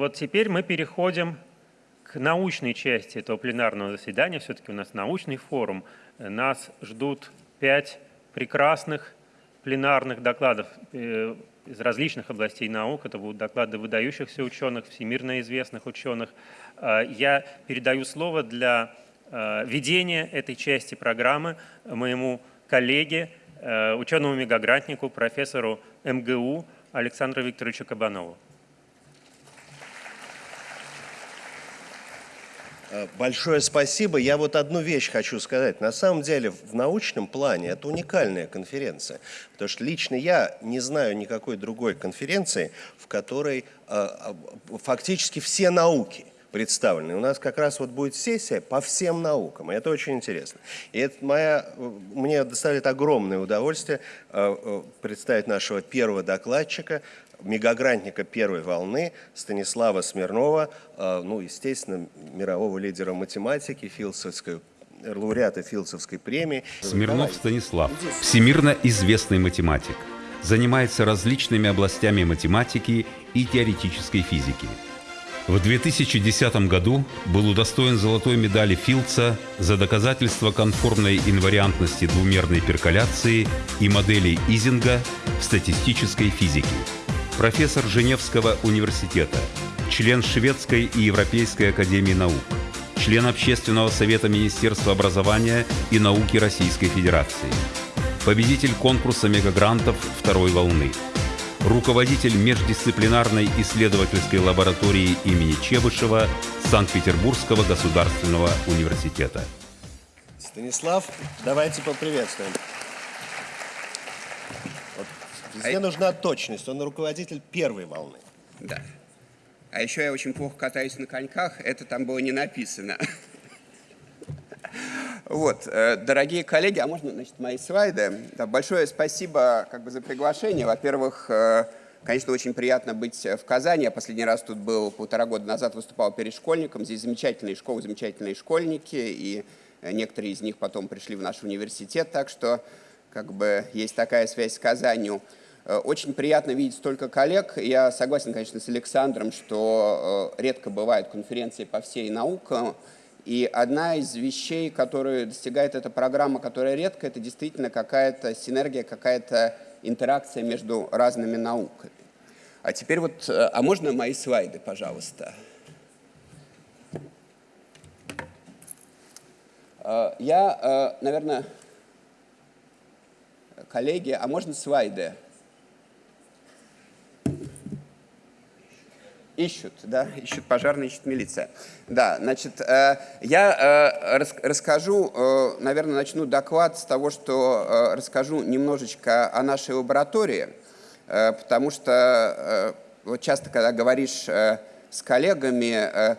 вот теперь мы переходим к научной части этого пленарного заседания. Все-таки у нас научный форум. Нас ждут пять прекрасных пленарных докладов э, из различных областей наук. Это будут доклады выдающихся ученых, всемирно известных ученых. Э, я передаю слово для э, ведения этой части программы моему коллеге, ученому мегагрантнику, профессору МГУ Александру Викторовичу Кабанову. Большое спасибо. Я вот одну вещь хочу сказать. На самом деле в научном плане это уникальная конференция, потому что лично я не знаю никакой другой конференции, в которой э, фактически все науки представлены. У нас как раз вот будет сессия по всем наукам, и это очень интересно. И это моя, мне доставит огромное удовольствие э, представить нашего первого докладчика, мегагрантника первой волны Станислава Смирнова, э, ну, естественно, мирового лидера математики, филдсовской лауреата Филдсовской премии. Смирнов Станислав, всемирно известный математик, занимается различными областями математики и теоретической физики. В 2010 году был удостоен золотой медали Филдса за доказательство конформной инвариантности двумерной перколяции и моделей Изинга в статистической физике профессор Женевского университета, член Шведской и Европейской академии наук, член Общественного совета Министерства образования и науки Российской Федерации, победитель конкурса мегагрантов второй волны, руководитель междисциплинарной исследовательской лаборатории имени Чебышева Санкт-Петербургского государственного университета. Станислав, давайте поприветствуем. Везде а нужна точность. Он руководитель первой волны. Да. А еще я очень плохо катаюсь на коньках. Это там было не написано. Вот, э, дорогие коллеги, а можно, значит, мои слайды? Да, большое спасибо как бы, за приглашение. Во-первых, э, конечно, очень приятно быть в Казани. Я последний раз тут был полтора года назад, выступал перед школьником. Здесь замечательные школы, замечательные школьники, и некоторые из них потом пришли в наш университет, так что как бы есть такая связь с Казанью. Э, очень приятно видеть столько коллег. Я согласен, конечно, с Александром, что э, редко бывают конференции по всей науке. И одна из вещей, которую достигает эта программа, которая редко, это действительно какая-то синергия, какая-то интеракция между разными науками. А теперь вот, э, а можно мои слайды, пожалуйста? Я, наверное, коллеги, а можно слайды? Ищут, да, ищут пожарные, ищут милиция. Да, значит, э, я э, рас, расскажу, э, наверное, начну доклад с того, что расскажу немножечко о нашей лаборатории, потому что вот часто, когда говоришь с коллегами,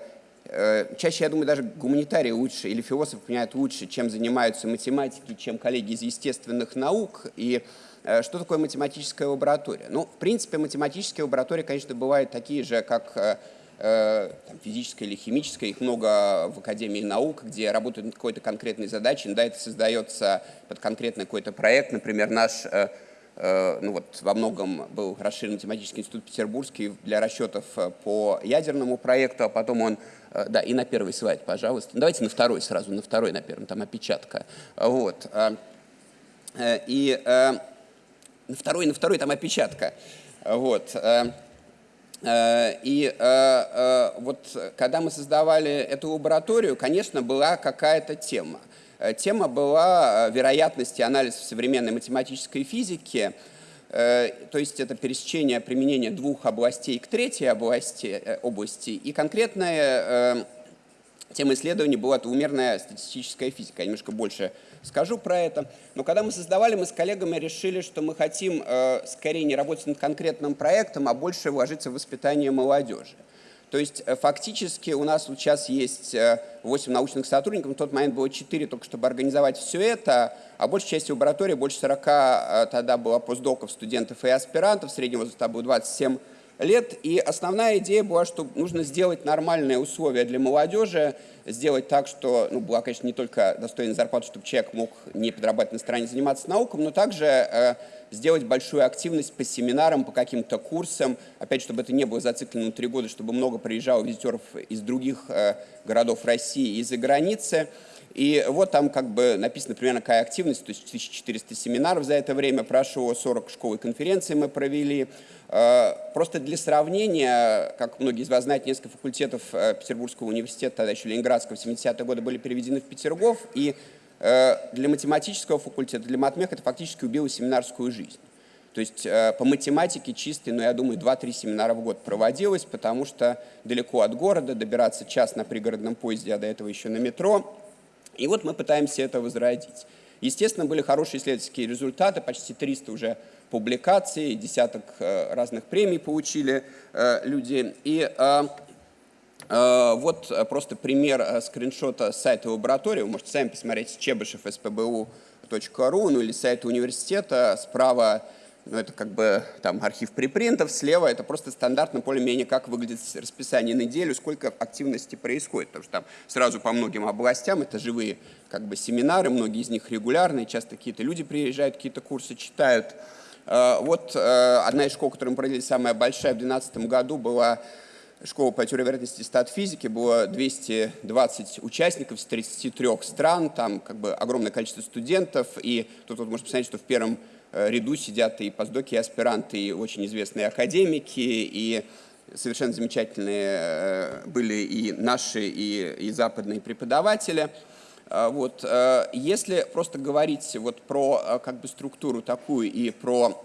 чаще, я думаю, даже гуманитарии лучше или философы понимают лучше, чем занимаются математики, чем коллеги из естественных наук, и Э, что такое математическая лаборатория? Ну, в принципе, математические лаборатории, конечно, бывают такие же, как э, э, там, физическая или химическая, их много в Академии наук, где работают над какой-то конкретной задачей, иногда это создается под конкретный какой-то проект, например, наш, ну вот во многом был расширен математический институт петербургский для расчетов по ядерному проекту, а потом он, да, и на первый слайд, пожалуйста, давайте на второй сразу, на второй, на первом, там опечатка, вот, и на второй, на второй там опечатка. Вот. Э, э, и э, вот когда мы создавали эту лабораторию, конечно, была какая-то тема. Тема была вероятности анализа в современной математической физике, то есть это пересечение применения двух областей к третьей области, области и конкретная тема исследования была двумерная статистическая физика. Я немножко больше скажу про это. Но когда мы создавали, мы с коллегами решили, что мы хотим э, скорее не работать над конкретным проектом, а больше вложиться в воспитание молодежи. То есть э, фактически у нас вот сейчас есть 8 э, научных сотрудников, в тот момент было 4, только чтобы организовать все это, а большая часть лаборатории, больше 40 э, тогда было постдоков, студентов и аспирантов, средний возраст было 27 лет. И основная идея была, что нужно сделать нормальные условия для молодежи, сделать так, что, ну, была, конечно, не только достойная зарплата, чтобы человек мог не подрабатывать на стороне заниматься науком, но также сделать большую активность по семинарам, по каким-то курсам, опять, чтобы это не было зациклено на три года, чтобы много приезжало визитеров из других э, городов России и за границы. И вот там как бы написано примерно какая активность, то есть 1400 семинаров за это время прошло, 40 школ и конференций мы провели. Э, просто для сравнения, как многие из вас знают, несколько факультетов э, Петербургского университета, тогда еще Ленинградского, в 70-е годы были переведены в Петергоф, и для математического факультета, для матмех это фактически убило семинарскую жизнь. То есть по математике чистой, ну, я думаю, 2-3 семинара в год проводилось, потому что далеко от города, добираться час на пригородном поезде, а до этого еще на метро. И вот мы пытаемся это возродить. Естественно, были хорошие исследовательские результаты, почти 300 уже публикаций, десяток э, разных премий получили э, люди. И э, вот просто пример скриншота с сайта лаборатории. Вы можете сами посмотреть чебышев spbu.ru, ну или сайта университета. Справа ну, это как бы там архив припринтов, слева это просто стандартно более-менее как выглядит расписание неделю, сколько активности происходит, потому что там сразу по многим областям это живые как бы семинары, многие из них регулярные, часто какие-то люди приезжают, какие-то курсы читают. Э, вот э, одна из школ, которую мы провели, самая большая в 2012 году, была школа по теории вероятности стат-физики, было 220 участников с 33 стран, там как бы огромное количество студентов, и тут вот можно посмотреть, что в первом Э, ряду сидят и постдоки, и аспиранты, и очень известные академики, и совершенно замечательные э, были и наши, и, и западные преподаватели. Э, вот. Если просто говорить вот про как бы, структуру такую и про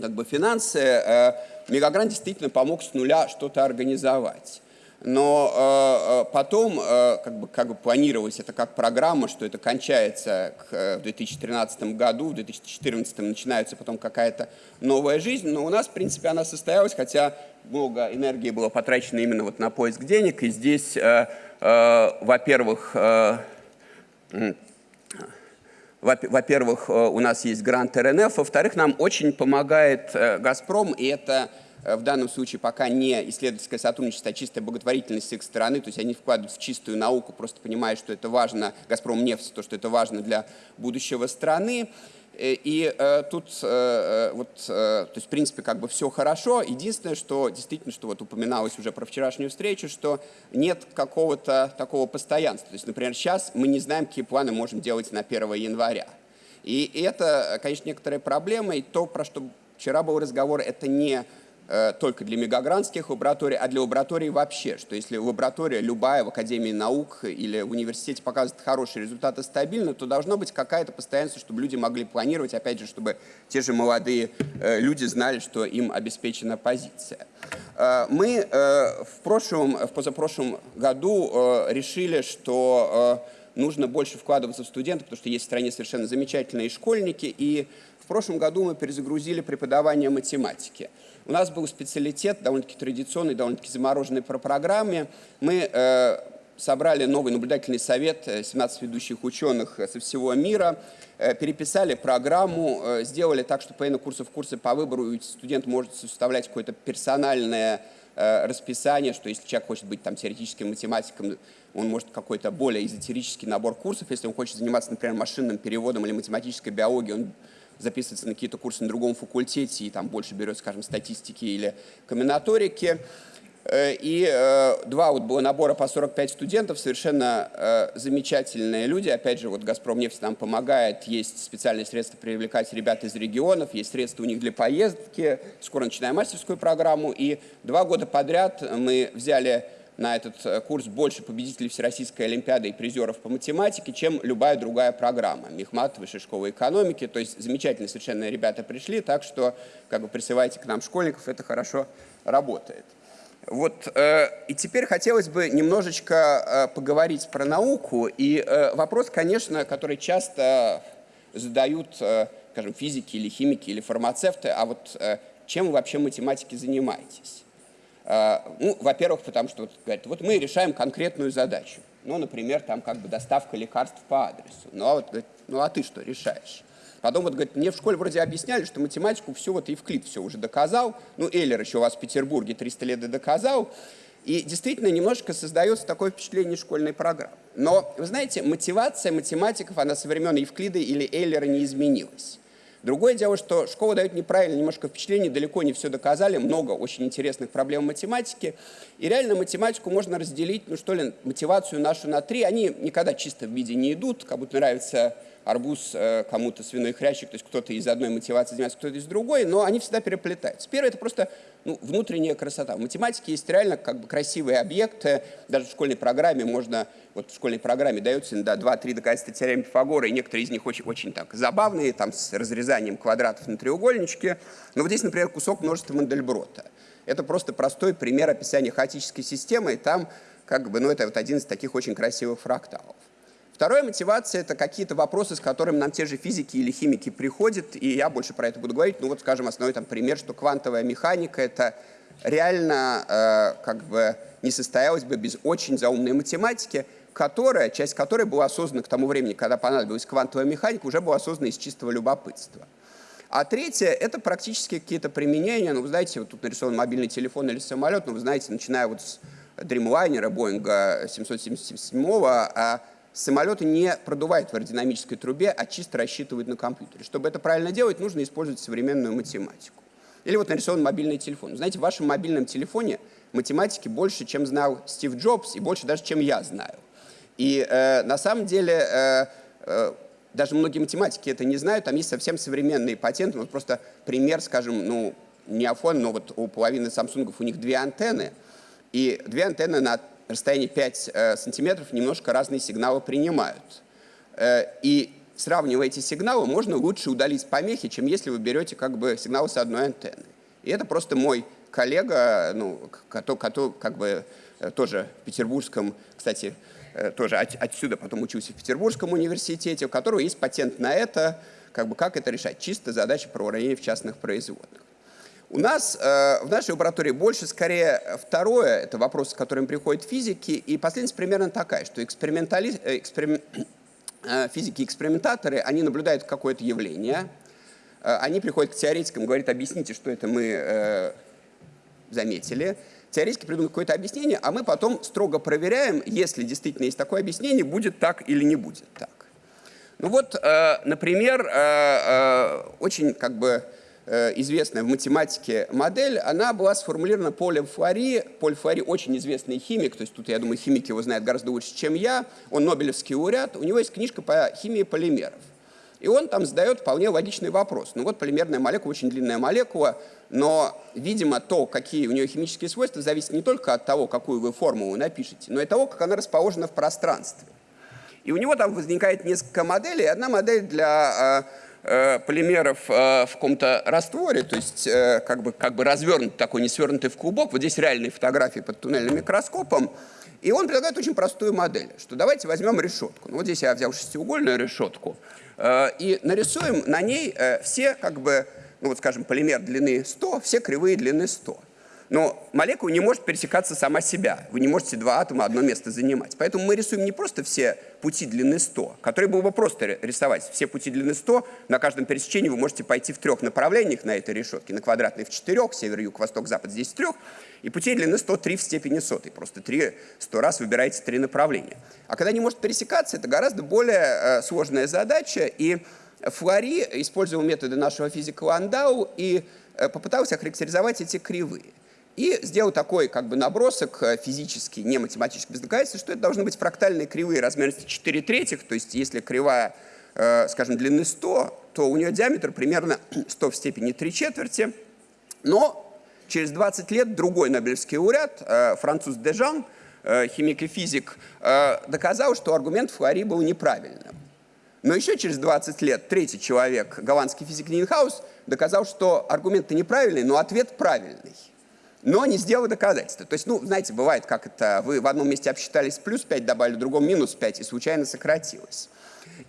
как бы, финансы, Мегагрант действительно помог с нуля что-то организовать. Но э, э, потом э, как, бы, как бы планировалось это как программа, что это кончается к, э, в 2013 году, в 2014 начинается потом какая-то новая жизнь. Но у нас, в принципе, она состоялась, хотя много энергии было потрачено именно вот на поиск денег. И здесь, э, э, во-первых, э, во-первых, э, у нас есть грант РНФ, во-вторых, нам очень помогает «Газпром», и это Э, в данном случае пока не исследовательское сотрудничество, а чистая благотворительность с их стороны, то есть они вкладывают в чистую науку, просто понимая, что это важно, «Газпром» нефть, то, что это важно для будущего страны. Э, и э, тут, э, вот, э, то есть, в принципе, как бы все хорошо. Единственное, что действительно, что вот упоминалось уже про вчерашнюю встречу, что нет какого-то такого постоянства. То есть, например, сейчас мы не знаем, какие планы можем делать на 1 января. И это, конечно, некоторая проблема. И то, про что вчера был разговор, это не Э, только для мегагрантских лабораторий, а для лабораторий вообще, что если лаборатория любая в Академии наук или в университете показывает хорошие результаты стабильно, то должно быть какая-то постоянство, чтобы люди могли планировать, опять же, чтобы те же молодые э, люди знали, что им обеспечена позиция. Э, мы в прошлом, в позапрошлом году решили, что нужно больше вкладываться в студентов, потому что есть в стране совершенно замечательные школьники, и в прошлом году мы перезагрузили преподавание математики. У нас был специалитет, довольно-таки традиционный, довольно-таки замороженный по программе. Мы э, собрали новый наблюдательный совет 17 э, ведущих ученых э, со всего мира, э, переписали программу, сделали так, что по курсов курсы по выбору студент может составлять какое-то персональное расписание, что если человек хочет быть там теоретическим математиком, он может какой-то более эзотерический набор курсов, если он хочет заниматься, например, машинным переводом или математической биологией, он записывается на какие-то курсы на другом факультете и там больше берет, скажем, статистики или комбинаторики. Э, и э, два вот было набора по 45 студентов, совершенно э, замечательные люди. Опять же, вот «Газпром» нефть нам помогает, есть специальные средства привлекать ребят из регионов, есть средства у них для поездки. Скоро начинаем мастерскую программу. И два года подряд мы взяли на этот э, курс больше победителей Всероссийской Олимпиады и призеров по математике, чем любая другая программа. Мехмат, Высшей школы экономики. То есть замечательные совершенно ребята пришли, так что как бы присылайте к нам школьников, это хорошо работает. Вот, э, и теперь хотелось бы немножечко э, поговорить про науку. И э, вопрос, конечно, который часто задают, э, скажем, физики или химики или фармацевты, а вот э, чем вы вообще математики занимаетесь? А, ну, во-первых, потому что вот, говорят, вот мы решаем конкретную задачу. Ну, например, там как бы доставка лекарств по адресу. Ну, а, вот, ну, а ты что решаешь? Потом вот, говорит, мне в школе вроде объясняли, что математику все, вот Евклид все уже доказал, ну, Эйлер еще у вас в Петербурге 300 лет и доказал, и действительно немножко создается такое впечатление школьной программы. Но, вы знаете, мотивация математиков, она со времен Евклида или Эйлера не изменилась. Другое дело, что школа дает неправильное немножко впечатление, далеко не все доказали, много очень интересных проблем математики. И реально математику можно разделить, ну что ли, мотивацию нашу на три. Они никогда чисто в виде не идут, как будто нравится арбуз э, кому-то свиной хрящик, то есть кто-то из одной мотивации занимается, кто-то из другой, но они всегда переплетаются. Первое – это просто ну, внутренняя красота. В математике есть реально как бы красивые объекты, даже в школьной программе можно, вот в школьной программе даются иногда 2-3 доказательства теоремы Пифагора, и некоторые из них очень, очень так забавные, там с разрезанием квадратов на треугольничке. Но вот здесь, например, кусок множества Мандельброта. Это просто простой пример описания хаотической системы, и там как бы, ну, это вот один из таких очень красивых фракталов. Вторая мотивация – это какие-то вопросы, с которыми нам те же физики или химики приходят, и я больше про это буду говорить. Ну вот, скажем, основной там пример, что квантовая механика – это реально э, как бы не состоялась бы без очень заумной математики, которая, часть которой была создана к тому времени, когда понадобилась квантовая механика, уже была создана из чистого любопытства. А третье – это практически какие-то применения. Ну, вы знаете, вот тут нарисован мобильный телефон или самолет, но вы знаете, начиная вот с Dreamliner, Boeing 777, а самолеты не продувают в аэродинамической трубе, а чисто рассчитывают на компьютере. Чтобы это правильно делать, нужно использовать современную математику. Или вот нарисован мобильный телефон. Знаете, в вашем мобильном телефоне математики больше, чем знал Стив Джобс, и больше даже, чем я знаю. И э, на самом деле э, э, даже многие математики это не знают, там есть совсем современные патенты. Вот просто пример, скажем, ну, не iPhone, но вот у половины Samsung у них две антенны, и две антенны на расстоянии 5 э, сантиметров немножко разные сигналы принимают. Э, и сравнивая эти сигналы, можно лучше удалить помехи, чем если вы берете как бы сигнал с одной антенны. И это просто мой коллега, ну, который, который как бы э, тоже в Петербургском, кстати, тоже от, отсюда потом учился в Петербургском университете, у которого есть патент на это, как бы как это решать. Чисто задача про уравнение в частных производных. У нас э, в нашей лаборатории больше, скорее, второе, это вопрос, с которым приходят физики, и последняя примерно такая, что экспериментали... Э, эксперим... э, физики-экспериментаторы, они наблюдают какое-то явление, э, они приходят к теоретикам, говорят, объясните, что это мы э, заметили, теоретики придумают какое-то объяснение, а мы потом строго проверяем, если действительно есть такое объяснение, будет так или не будет так. Ну вот, э, например, э, э, очень как бы известная в математике модель, она была сформулирована Полем Фуари. Поль Фуари очень известный химик, то есть тут, я думаю, химики его знают гораздо лучше, чем я. Он Нобелевский лауреат, у него есть книжка по химии полимеров. И он там задает вполне логичный вопрос. Ну вот полимерная молекула, очень длинная молекула, но, видимо, то, какие у нее химические свойства, зависит не только от того, какую вы формулу напишете, но и того, как она расположена в пространстве. И у него там возникает несколько моделей. Одна модель для э, полимеров э, в каком-то растворе, то есть э, как бы, как бы развернут такой, не свернутый в клубок. Вот здесь реальные фотографии под туннельным микроскопом. И он предлагает очень простую модель, что давайте возьмем решетку. Ну, вот здесь я взял шестиугольную решетку. И нарисуем на ней все, как бы, ну вот скажем, полимер длины 100, все кривые длины 100. Но молекула не может пересекаться сама себя. Вы не можете два атома одно место занимать. Поэтому мы рисуем не просто все пути длины 100, которые было бы просто рисовать. Все пути длины 100, на каждом пересечении вы можете пойти в трех направлениях на этой решетке. На квадратной в четырех, север, юг, восток, запад, здесь в трех. И путей длины 103 в степени сотой. Просто три, сто раз выбираете три направления. А когда не может пересекаться, это гораздо более э, сложная задача. И Флори использовал методы нашего физика Ландау и э, попытался охарактеризовать эти кривые. И сделал такой как бы набросок э, физический, не математический, без доказательства, что это должны быть фрактальные кривые размерности 4 третьих, то есть если кривая, э, скажем, длины 100, то у нее диаметр примерно 100 в степени 3 четверти, но через 20 лет другой Нобелевский лауреат, э, француз Дежан, химик и физик, доказал, что аргумент Флори был неправильным. Но еще через 20 лет третий человек, голландский физик Нинхаус, доказал, что аргумент неправильный, но ответ правильный но не сделал доказательства. То есть, ну, знаете, бывает, как это, вы в одном месте обсчитались плюс 5, добавили, в другом минус 5, и случайно сократилось.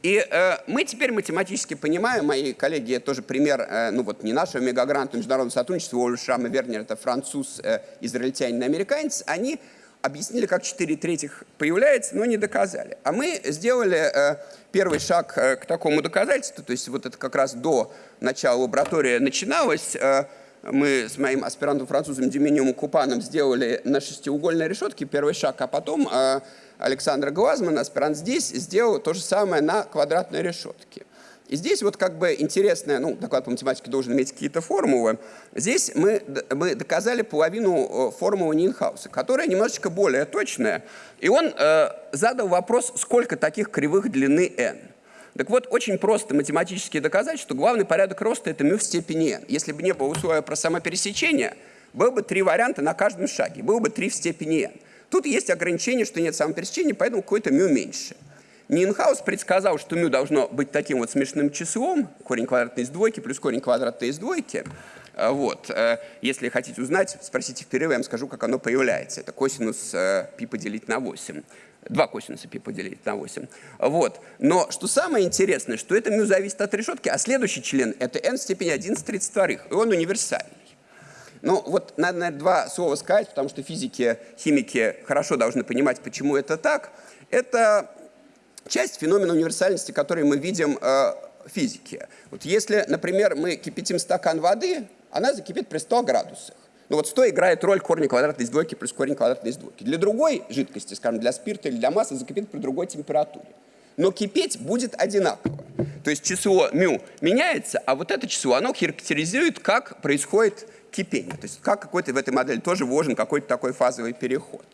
И э, мы теперь математически понимаем, мои коллеги, тоже пример, э, ну вот не нашего мегагранта международного сотрудничества, Уолл Шрам и Вернер, это француз, э, израильтянин американец, они объяснили, как 4 третьих появляется, но не доказали. А мы сделали э, первый шаг э, к такому доказательству, то есть вот это как раз до начала лаборатории начиналось. Э, мы с моим аспирантом-французом Деминиум Купаном сделали на шестиугольной решетке первый шаг, а потом э, Александр Глазман, аспирант здесь, сделал то же самое на квадратной решетке. И здесь вот как бы интересное, ну, доклад по математике должен иметь какие-то формулы. Здесь мы, мы доказали половину э, формулы Нинхауса, которая немножечко более точная. И он э, задал вопрос, сколько таких кривых длины n. Так вот, очень просто математически доказать, что главный порядок роста – это μ в степени n. Если бы не было условия про самопересечение, было бы три варианта на каждом шаге, было бы 3 в степени n. Тут есть ограничение, что нет самопересечения, поэтому какой-то μ меньше. Нинхаус предсказал, что μ должно быть таким вот смешным числом, корень квадратный из двойки плюс корень квадратный из двойки. А, вот. Э, если хотите узнать, спросите в перерыве, я вам скажу, как оно появляется. Это косинус э, π поделить на 8. Два косинуса π поделить на 8. Вот. Но что самое интересное, что это μ зависит от решетки, а следующий член – это n в степени 11 32, и он универсальный. Ну, вот надо, наверное, два слова сказать, потому что физики, химики хорошо должны понимать, почему это так. Это часть феномена универсальности, который мы видим э, в физике. Вот если, например, мы кипятим стакан воды, она закипит при 100 градусах. Ну вот 100 играет роль корня квадратной из двойки плюс корень квадратной из двойки. Для другой жидкости, скажем, для спирта или для массы, закипит при другой температуре. Но кипеть будет одинаково. То есть число μ меняется, а вот это число, оно характеризует, как происходит кипение. То есть как какой-то в этой модели тоже вложен какой-то такой фазовый переход.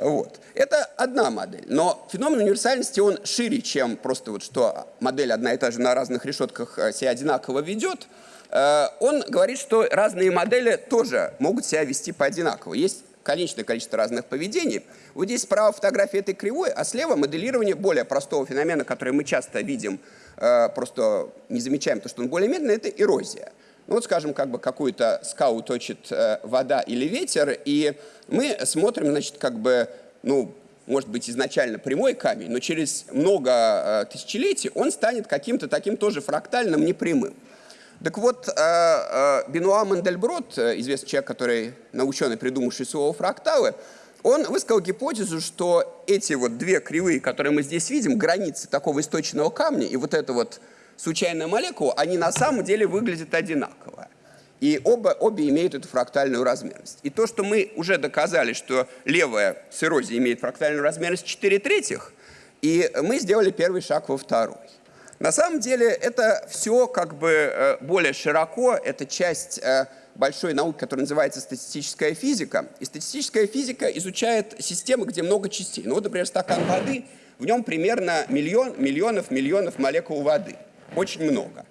Вот. Это одна модель. Но феномен универсальности, он шире, чем просто вот что модель одна и та же на разных решетках э, себя одинаково ведет. Э, он говорит, что разные модели тоже могут себя вести по одинаково. Есть конечное количество разных поведений. Вот здесь справа фотография этой кривой, а слева моделирование более простого феномена, который мы часто видим, э, просто не замечаем то, что он более медленный, это эрозия. Ну вот, скажем, как бы какую-то скалу точит э, вода или ветер, и мы смотрим, значит, как бы, ну, может быть, изначально прямой камень, но через много тысячелетий он станет каким-то таким тоже фрактальным, непрямым. Так вот, э, э, Бенуа Мандельброд, э, известный человек, который наученный, придумавший слово фракталы, он высказал гипотезу, что эти вот две кривые, которые мы здесь видим, границы такого источного камня и вот это вот случайная молекула, они на самом деле выглядят одинаково. И оба, обе имеют эту фрактальную размерность. И то, что мы уже доказали, что левая с эрозией имеет фрактальную размерность 4 третьих, и мы сделали первый шаг во второй. На самом деле это все как бы э, более широко, это часть э, большой науки, которая называется статистическая физика. И статистическая физика изучает системы, где много частей. Ну вот, например, стакан воды, в нем примерно миллион, миллионов, миллионов молекул воды – очень много.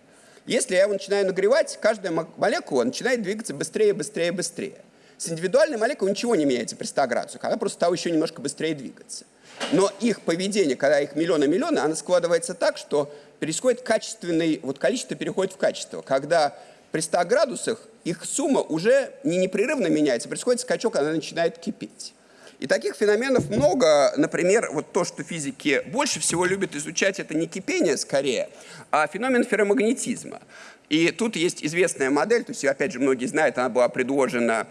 Если я его начинаю нагревать, каждая молекула начинает двигаться быстрее, быстрее, быстрее. С индивидуальной молекулой ничего не меняется при 100 градусах, она просто стала еще немножко быстрее двигаться. Но их поведение, когда их миллионы-миллионы, оно складывается так, что происходит качественный, вот количество переходит в качество. Когда при 100 градусах их сумма уже не непрерывно меняется, происходит скачок, она начинает кипеть. И таких феноменов много. Например, вот то, что физики больше всего любят изучать, это не кипение скорее, а феномен ферромагнетизма. И тут есть известная модель, то есть, опять же, многие знают, она была предложена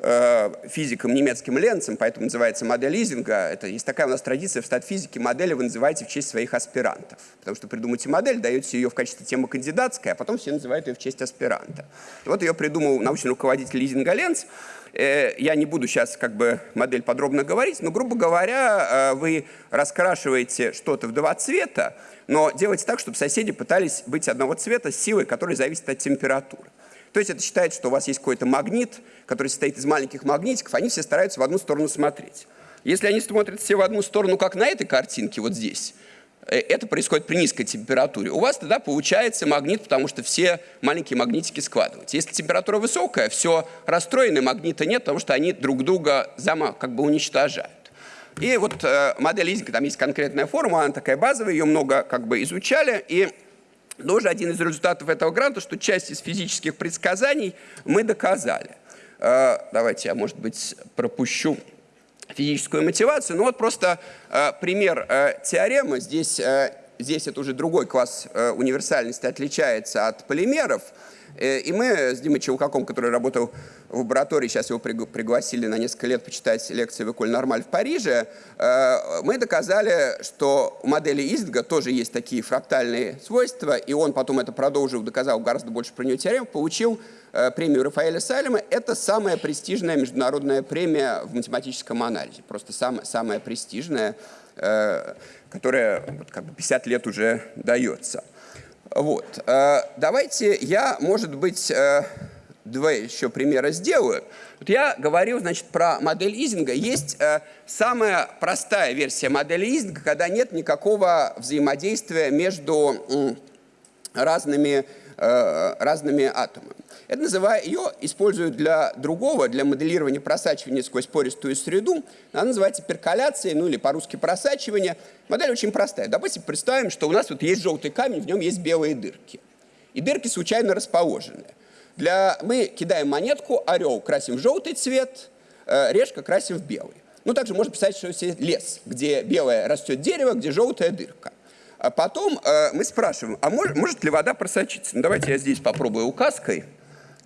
физиком немецким Ленцем, поэтому называется модель Лизинга. Это есть такая у нас традиция в статфизике, модели вы называете в честь своих аспирантов. Потому что придумаете модель, даете ее в качестве темы кандидатской, а потом все называют ее в честь аспиранта. Вот ее придумал научный руководитель Лизинга Ленц. Э, я не буду сейчас как бы модель подробно говорить, но, грубо говоря, э, вы раскрашиваете что-то в два цвета, но делайте так, чтобы соседи пытались быть одного цвета с силой, которая зависит от температуры. То есть это считается, что у вас есть какой-то магнит, который состоит из маленьких магнитиков, они все стараются в одну сторону смотреть. Если они смотрят все в одну сторону, как на этой картинке, вот здесь, Э, это происходит при низкой температуре. У вас тогда получается магнит, потому что все маленькие магнитики складываются. Если температура высокая, все расстроенные магниты нет, потому что они друг друга зама как бы уничтожают. И вот э, модель Лизинга, там есть конкретная формула, она такая базовая, ее много как бы изучали, и тоже один из результатов этого гранта, что часть из физических предсказаний мы доказали. Э, давайте я, может быть, пропущу физическую мотивацию. Ну вот просто э, пример э, теоремы. Здесь здесь это уже другой класс универсальности отличается от полимеров. Э, и мы с Димой Челкаком, который работал в лаборатории, сейчас его пригласили на несколько лет почитать лекции в Эколь Нормаль в Париже, э, мы доказали, что у модели Издга тоже есть такие фрактальные свойства, и он потом это продолжил, доказал гораздо больше про нее теорем, получил э, премию Рафаэля Салема. Это самая престижная международная премия в математическом анализе, просто самая, самая престижная, которая вот, как бы 50 лет уже дается. Вот. Э, давайте я, может быть, э, два еще примера сделаю. Вот я говорил, значит, про модель Изинга. Есть э, самая простая версия модели Изинга, когда нет никакого взаимодействия между разными, разными атомами. Это называю, ее используют для другого, для моделирования просачивания сквозь пористую среду. Она называется перколяцией, ну или по-русски просачивание. Модель очень простая. Допустим, представим, что у нас вот есть желтый камень, в нем есть белые дырки. И дырки случайно расположены. Для... Мы кидаем монетку, орел красим в желтый цвет, э, решка красим в белый. Ну, также можно представить, что есть лес, где белое растет дерево, где желтая дырка. А потом э, мы спрашиваем, а может, может ли вода просочиться? Ну, давайте я здесь попробую указкой.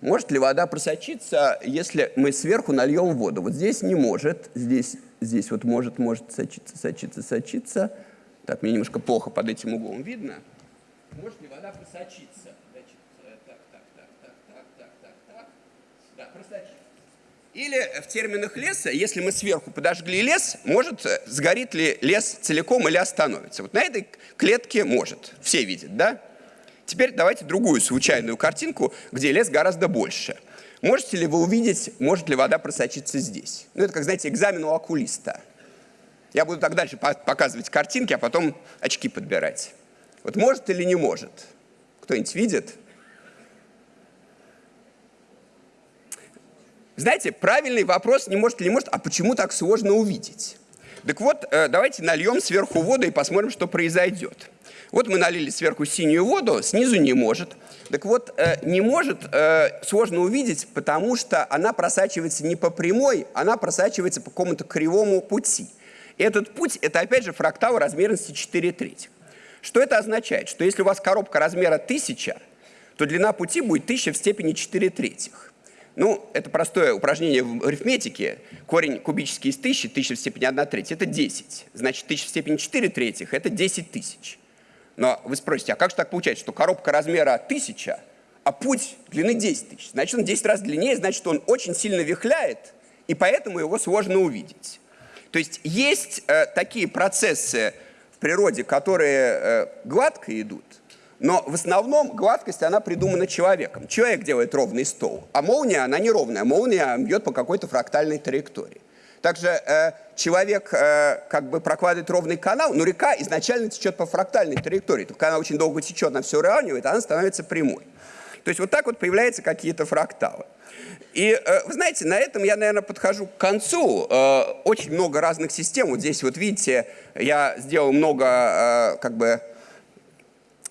Может ли вода просочиться, если мы сверху нальем воду? Вот здесь не может, здесь, здесь вот может, может сочиться, сочиться, сочиться. Так, мне немножко плохо под этим углом видно. Может ли вода просочиться? Или в терминах леса, если мы сверху подожгли лес, может, э, сгорит ли лес целиком или остановится. Вот на этой клетке может. Все видят, да? Теперь давайте другую случайную картинку, где лес гораздо больше. Можете ли вы увидеть, может ли вода просочиться здесь? Ну, это, как, знаете, экзамен у окулиста. Я буду так дальше показывать картинки, а потом очки подбирать. Вот может или не может? Кто-нибудь видит? Знаете, правильный вопрос не может или не может, а почему так сложно увидеть? Так вот, э, давайте нальем сверху воду и посмотрим, что произойдет. Вот мы налили сверху синюю воду, снизу не может. Так вот, э, не может э, сложно увидеть, потому что она просачивается не по прямой, она просачивается по какому-то кривому пути. И этот путь – это, опять же, фрактал размерности 4 трети. Что это означает? Что если у вас коробка размера 1000, то длина пути будет 1000 в степени 4 третьих. Ну, это простое упражнение в арифметике. Корень кубический из 1000, 1000 в степени 1 треть – это 10. Значит, 1000 в степени 4 третьих – это 10 тысяч. Но вы спросите, а как же так получается, что коробка размера 1000, а путь длины 10 тысяч? Значит, он 10 раз длиннее, значит, он очень сильно вихляет, и поэтому его сложно увидеть. То есть есть э, такие процессы в природе, которые э, гладко идут, но в основном гладкость, она придумана человеком. Человек делает ровный стол, а молния, она неровная. Молния бьет по какой-то фрактальной траектории. Также э, человек э, как бы прокладывает ровный канал, но река изначально течет по фрактальной траектории. Только она очень долго течет, она все уравнивает, она становится прямой. То есть вот так вот появляются какие-то фракталы. И э, вы знаете, на этом я, наверное, подхожу к концу. Э, очень много разных систем. Вот здесь вот видите, я сделал много э, как бы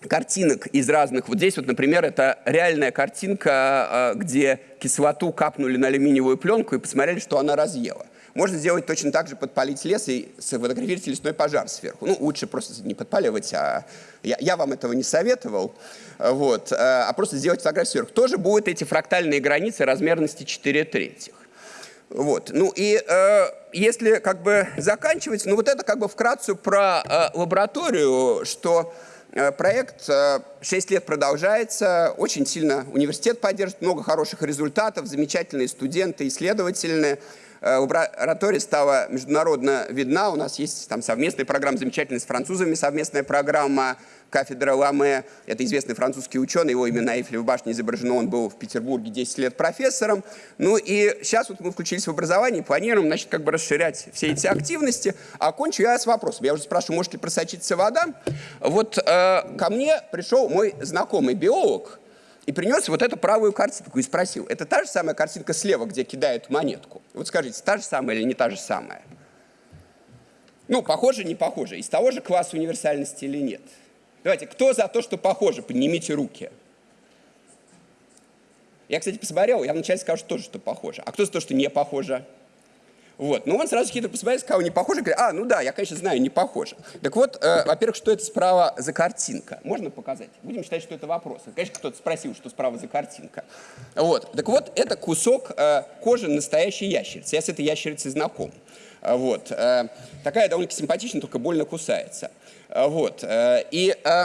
картинок из разных. Вот здесь вот, например, это реальная картинка, где кислоту капнули на алюминиевую пленку и посмотрели, что она разъела. Можно сделать точно так же, подпалить лес и сфотографировать лесной пожар сверху. Ну, лучше просто не подпаливать, а я, я вам этого не советовал, вот, а, а просто сделать фотографию сверху. Тоже будут эти фрактальные границы размерности 4 третьих. Вот. Ну и э, если как бы заканчивать, ну вот это как бы вкратце про э, лабораторию, что э, проект э, 6 лет продолжается, очень сильно университет поддерживает, много хороших результатов, замечательные студенты, исследовательные. Э, лаборатория стала международно видна. У нас есть там совместная программа замечательная с французами, совместная программа кафедра Ламе. Это известный французский ученый, его имя на Эйфелевой башне изображено, он был в Петербурге 10 лет профессором. Ну и сейчас вот мы включились в образование, планируем, значит, как бы расширять все эти активности. А окончу я с вопросом. Я уже спрашиваю, может ли просочиться вода? Вот э, ко мне пришел мой знакомый биолог, и принес вот эту правую картинку и спросил, это та же самая картинка слева, где кидают монетку? Вот скажите, та же самая или не та же самая? Ну, похоже, не похоже. Из того же класса универсальности или нет? Давайте, кто за то, что похоже? Поднимите руки. Я, кстати, посмотрел, я вначале скажу тоже, что похоже. А кто за то, что не похоже? Вот. Но он сразу хитро посмотрел, сказал, не похоже, говорит, а, ну да, я, конечно, знаю, не похоже. Так вот, э, во-первых, что это справа за картинка? Можно показать? Будем считать, что это вопрос. Конечно, кто-то спросил, что справа за картинка. Вот. Так вот, это кусок э, кожи настоящей ящерицы. Я с этой ящерицей знаком. Э, Вот. Э, Такая довольно симпатичная, только больно кусается. Э, Вот. Э, И Э,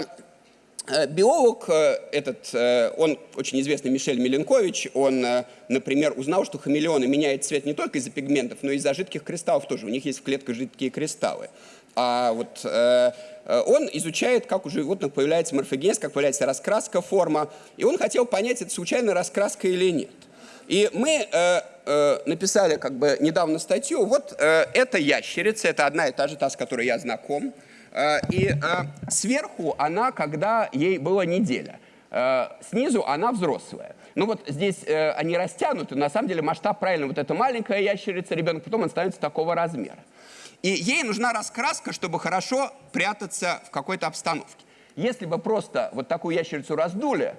Биолог э, этот, э, он очень известный Мишель Миленкович, он, э, например, узнал, что хамелеоны меняют цвет не только из-за пигментов, но и из-за жидких кристаллов тоже. У них есть в клетках жидкие кристаллы. А вот э, э, он изучает, как у животных появляется морфогенез, как появляется раскраска, форма. И он хотел понять, это случайно раскраска или нет. И мы э, э, написали как бы недавно статью. Вот э, эта ящерица, это одна и та же, та, с которой я знаком. Э, И э, сверху она, когда ей было неделя. Э, Снизу она взрослая. Ну вот здесь они растянуты, на самом деле масштаб правильно. Вот эта маленькая ящерица, ребенок, потом он становится такого размера. И ей нужна раскраска, чтобы хорошо прятаться в какой-то обстановке. Если бы просто вот такую ящерицу раздули,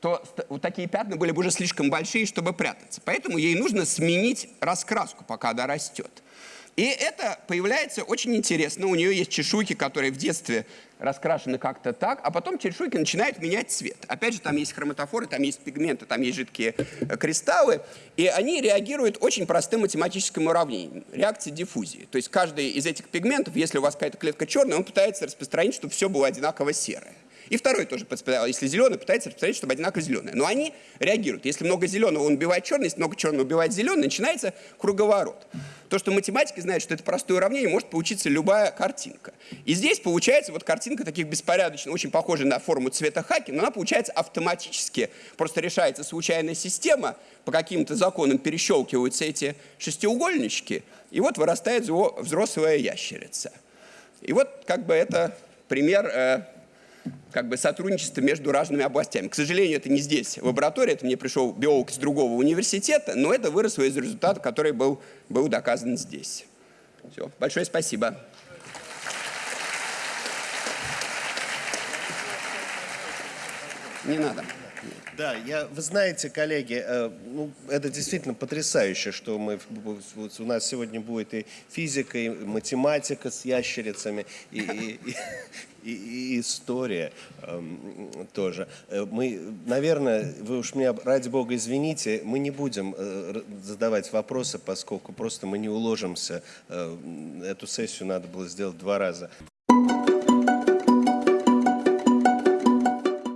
то вот такие пятна были бы уже слишком большие, чтобы прятаться. Поэтому ей нужно сменить раскраску, пока она растет. И это появляется очень интересно. У нее есть чешуйки, которые в детстве раскрашены как-то так, а потом чешуйки начинают менять цвет. Опять же, там есть хроматофоры, там есть пигменты, там есть жидкие э, кристаллы, и они реагируют очень простым математическим уравнением. Реакция диффузии. То есть каждый из этих пигментов, если у вас какая-то клетка черная, он пытается распространить, чтобы все было одинаково серое. И второй тоже, подсп- если зеленый, пытается распространить, чтобы одинаково зеленое. Но они реагируют. Если много зеленого, он убивает черный, если много черного убивает зеленый, начинается круговорот. То, что математики знают, что это простое уравнение, может получиться любая картинка. И здесь получается вот картинка таких беспорядочно, очень похожая на форму цвета хаки, но она получается автоматически. Просто решается случайная система, по каким-то законам перещелкиваются эти шестиугольнички, и вот вырастает взрослая ящерица. И вот как бы это пример э, как бы сотрудничества между разными областями. К сожалению, это не здесь, в лаборатории, это мне пришел биолог из другого университета, но это выросло из результата, который был, был доказан здесь. Все, большое спасибо. Не надо. Да, я, вы знаете, коллеги, э, ну, это действительно потрясающе, что мы, вот у нас сегодня будет и физика, и математика с ящерицами, и, и- и- и- история эм, тоже. Э, Мы, наверное, вы уж меня, ради бога, извините, мы не будем э, задавать вопросы, поскольку просто мы не уложимся. Э, Эту сессию надо было сделать два раза.